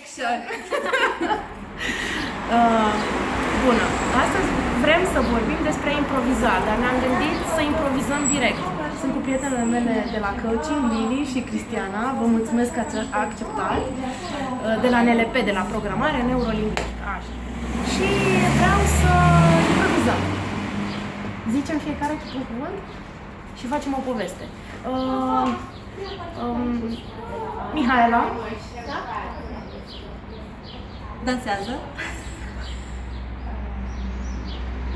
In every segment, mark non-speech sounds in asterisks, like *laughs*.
*laughs* Uh, bună. Astăzi vrem să vorbim despre improvizat, dar ne-am gândit să improvizăm direct. Sunt cu prietenele mele de la coaching, Lili și Cristiana. Vă mulțumesc că ați acceptat. Uh, de la NLP, de la programare neurolingvistică. Așa. Și vreau să improvizăm. Zicem fiecare cu un cuvânt și facem o poveste. Uh, um, Mihaela, Dansează.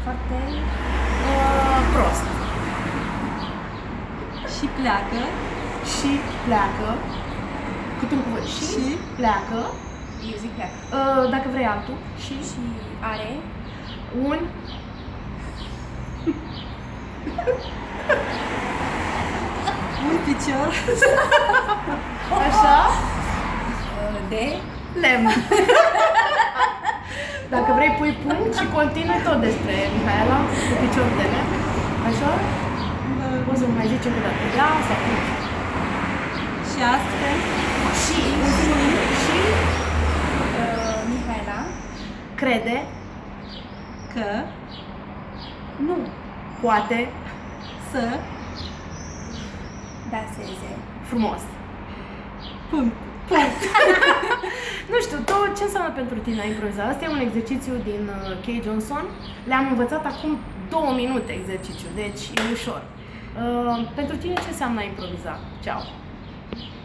foarte uh, prost. Și pleacă. Și pleacă. Cât un cuvânt. Și, Și? pleacă. Eu zic pleacă. Uh, dacă vrei altul. Și Și are un Un picior. *laughs* așa uh, de lemn. Dacă vrei pui punct și continui tot despre Mihaela cu picior de lemn. Așa? Poți să mai zici încă o dată. Da sau nu? Și astfel. Și, ultimul și uh, Mihaela crede, Că. nu, poate, Să. danseze. frumos. Punct. Nu știu, tu ce înseamnă pentru tine a improviza? Asta e un exercițiu din uh, Kay Johnson. Le-am învățat acum două minute exercițiu, deci e ușor. Uh, pentru tine ce înseamnă a improviza? Ceau!